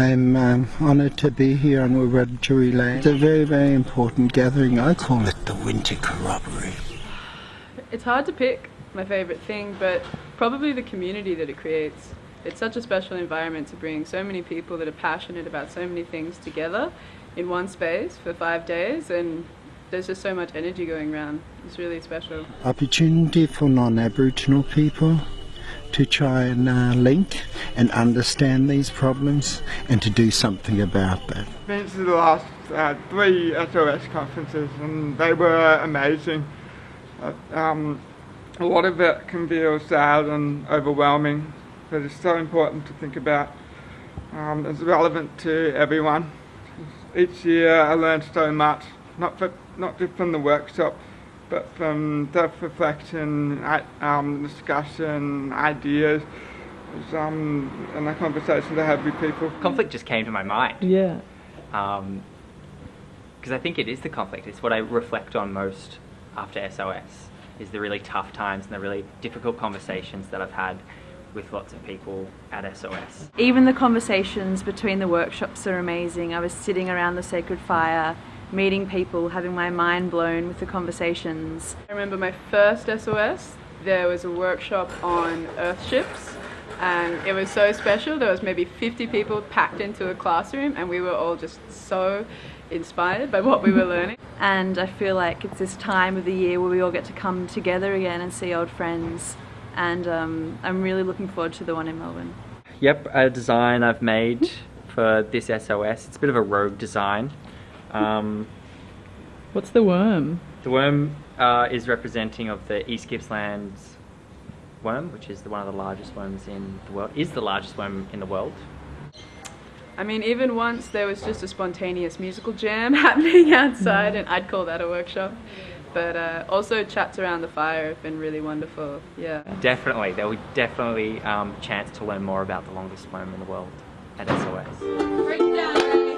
I'm um, honoured to be here on Wiradjuri Land. It's a very, very important gathering. I call it the winter corroboree. It's hard to pick my favourite thing, but probably the community that it creates. It's such a special environment to bring so many people that are passionate about so many things together in one space for five days and there's just so much energy going around. It's really special. Opportunity for non-Aboriginal people to try and uh, link and understand these problems and to do something about that. I've Been to the last uh, three SOS conferences and they were amazing. Um, a lot of it can feel sad and overwhelming, but it's so important to think about. Um, it's relevant to everyone. Each year I learn so much, not, for, not just from the workshop, but from self-reflection, um, discussion, ideas, um, and the conversations I have with people. Conflict just came to my mind. Yeah. Because um, I think it is the conflict. It's what I reflect on most after SOS, is the really tough times and the really difficult conversations that I've had with lots of people at SOS. Even the conversations between the workshops are amazing. I was sitting around the sacred fire meeting people, having my mind blown with the conversations. I remember my first SOS, there was a workshop on earthships and it was so special. There was maybe 50 people packed into a classroom and we were all just so inspired by what we were learning. and I feel like it's this time of the year where we all get to come together again and see old friends and um, I'm really looking forward to the one in Melbourne. Yep, a design I've made for this SOS. It's a bit of a rogue design. Um, What's the worm? The worm uh, is representing of the East Gippsland's worm, which is the, one of the largest worms in the world, is the largest worm in the world. I mean, even once there was just a spontaneous musical jam happening outside, and I'd call that a workshop. But uh, also chats around the fire have been really wonderful, yeah. Definitely, there will definitely um, chance to learn more about the longest worm in the world at SOS.